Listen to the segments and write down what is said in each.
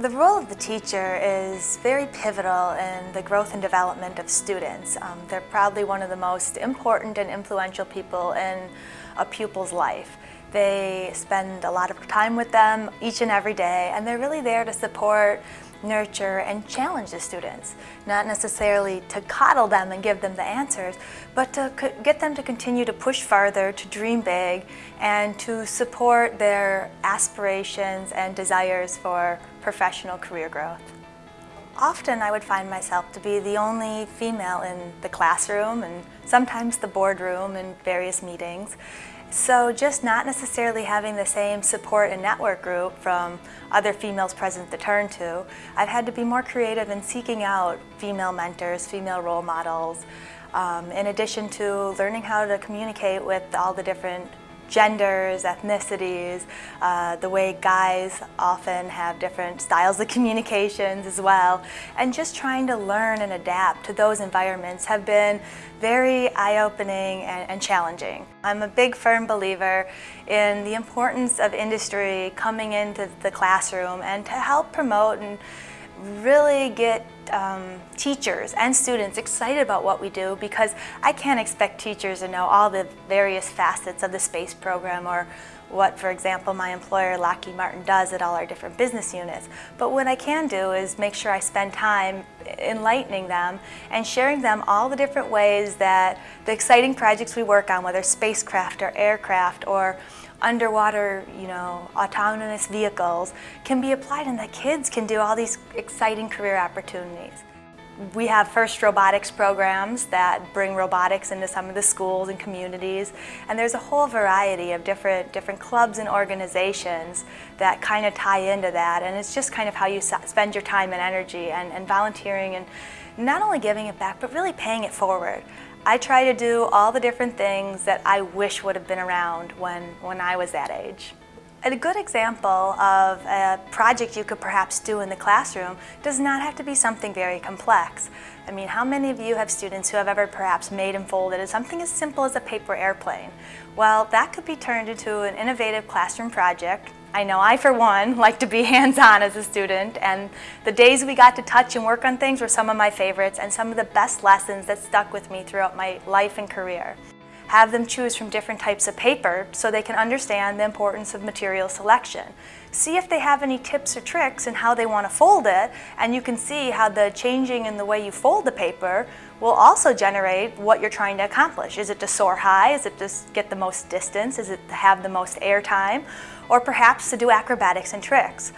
The role of the teacher is very pivotal in the growth and development of students. Um, they're probably one of the most important and influential people in a pupil's life. They spend a lot of time with them each and every day and they're really there to support nurture, and challenge the students. Not necessarily to coddle them and give them the answers, but to get them to continue to push farther, to dream big, and to support their aspirations and desires for professional career growth. Often I would find myself to be the only female in the classroom and sometimes the boardroom in various meetings. So just not necessarily having the same support and network group from other females present to turn to, I've had to be more creative in seeking out female mentors, female role models, um, in addition to learning how to communicate with all the different genders, ethnicities, uh, the way guys often have different styles of communications as well, and just trying to learn and adapt to those environments have been very eye-opening and, and, challenging. I'm a big firm believer in the importance of industry coming into the classroom and to help promote and really get um, teachers and students excited about what we do because I can't expect teachers to know all the various facets of the space program or what, for example, my employer Lockheed Martin does at all our different business units. But what I can do is make sure I spend time enlightening them and sharing them all the different ways that the exciting projects we work on, whether spacecraft or aircraft or underwater, you know, autonomous vehicles can be applied and that kids can do all these exciting career opportunities. We have FIRST robotics programs that bring robotics into some of the schools and communities and there's a whole variety of different different clubs and organizations that kind of tie into that and it's just kind of how you spend your time and energy and, and volunteering and not only giving it back but really paying it forward. I try to do all the different things that I wish would have been around when, when I was that age. A good example of a project you could perhaps do in the classroom does not have to be something very complex. I mean, how many of you have students who have ever perhaps made and folded something as simple as a paper airplane? Well, that could be turned into an innovative classroom project I know I, for one, like to be hands-on as a student, and the days we got to touch and work on things were some of my favorites and some of the best lessons that stuck with me throughout my life and career. Have them choose from different types of paper so they can understand the importance of material selection. See if they have any tips or tricks in how they want to fold it, and you can see how the changing in the way you fold the paper will also generate what you're trying to accomplish. Is it to soar high? Is it to get the most distance? Is it to have the most air time? Or perhaps to do acrobatics and tricks?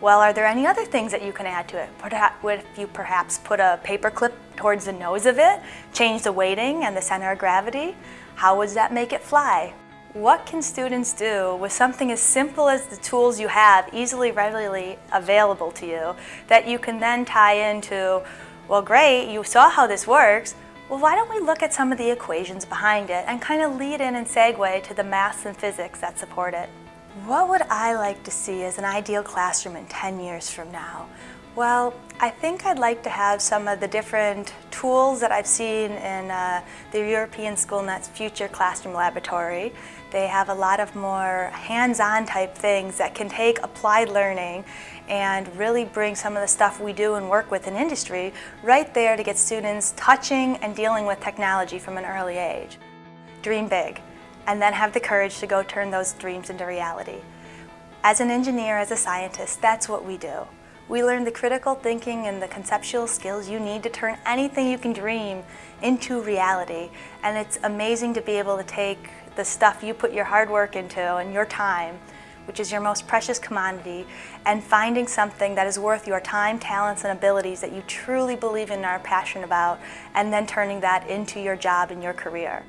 Well, are there any other things that you can add to it? If you perhaps put a paper clip towards the nose of it, change the weighting and the center of gravity, how would that make it fly? What can students do with something as simple as the tools you have easily, readily available to you that you can then tie into, well great, you saw how this works, well why don't we look at some of the equations behind it and kind of lead in and segue to the maths and physics that support it. What would I like to see as an ideal classroom in 10 years from now? Well, I think I'd like to have some of the different tools that I've seen in uh, the European SchoolNet's Future Classroom Laboratory. They have a lot of more hands-on type things that can take applied learning and really bring some of the stuff we do and work with in industry right there to get students touching and dealing with technology from an early age. Dream big and then have the courage to go turn those dreams into reality. As an engineer, as a scientist, that's what we do. We learn the critical thinking and the conceptual skills you need to turn anything you can dream into reality. And it's amazing to be able to take the stuff you put your hard work into and your time, which is your most precious commodity, and finding something that is worth your time, talents, and abilities that you truly believe in and are passionate about, and then turning that into your job and your career.